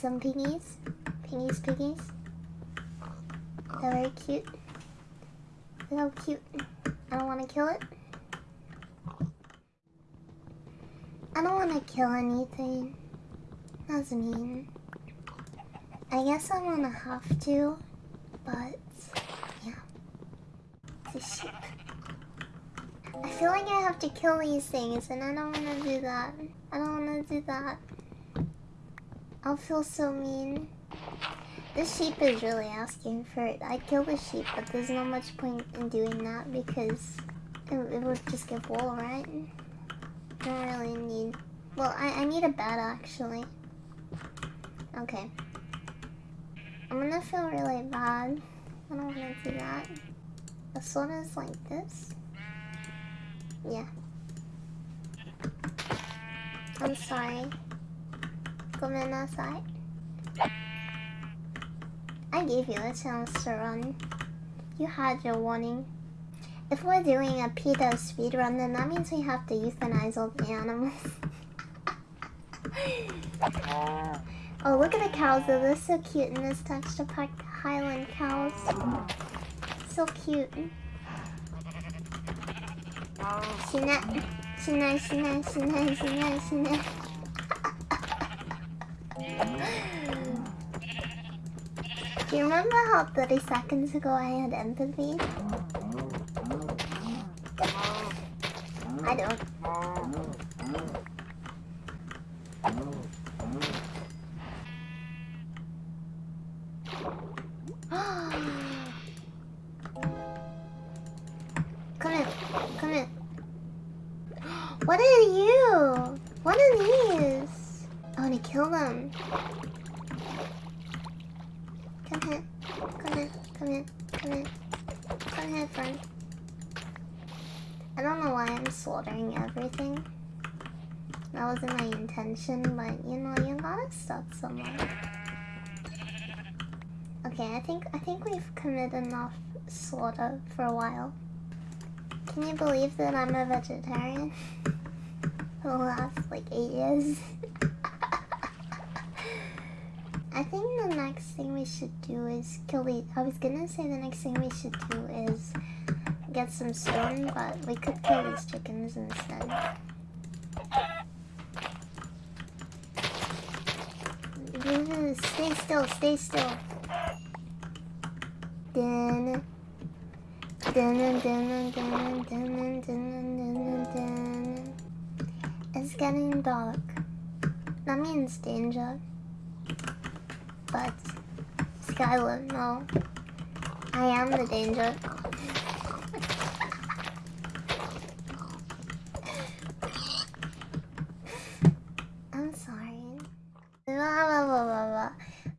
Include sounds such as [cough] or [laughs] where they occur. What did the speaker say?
some piggies. Piggies, piggies. They're very cute. They're so cute. I don't want to kill it. I don't want to kill anything. That's mean. I guess I'm gonna have to, but yeah. It's a sheep. I feel like I have to kill these things, and I don't want to do that. I don't want to do that. I'll feel so mean. This sheep is really asking for it. I kill the sheep, but there's not much point in doing that because it, it would just give wool, right? I don't really need... Well, I, I need a bed, actually. Okay. I'm gonna feel really bad. I don't wanna do that. The sword is like this. Yeah. I'm sorry. Gomenasai. I gave you a chance to run. You had your warning. If we're doing a PETA speedrun, then that means we have to euthanize all the animals. [laughs] oh, look at the cows though. They're so cute in this texture pack. Highland cows. So cute. Shine, shine, shine, shine, shine, shine. Do you remember how 30 seconds ago I had empathy? I don't. [gasps] come in, come in. What are you? What are these? Kill them. Come here. Come here. Come here. Come here. Come here, friend. I don't know why I'm slaughtering everything. That wasn't my intention, but you know, you gotta stop somewhere. Okay, I think I think we've committed enough slaughter for a while. Can you believe that I'm a vegetarian? [laughs] for the last like eight years. [laughs] I think the next thing we should do is kill these. I was gonna say the next thing we should do is get some stone, but we could kill these chickens instead. Stay still, stay still. Dun. Dun, dun, dun. It's getting dark. That means danger. But, Skyler, no. I am the danger.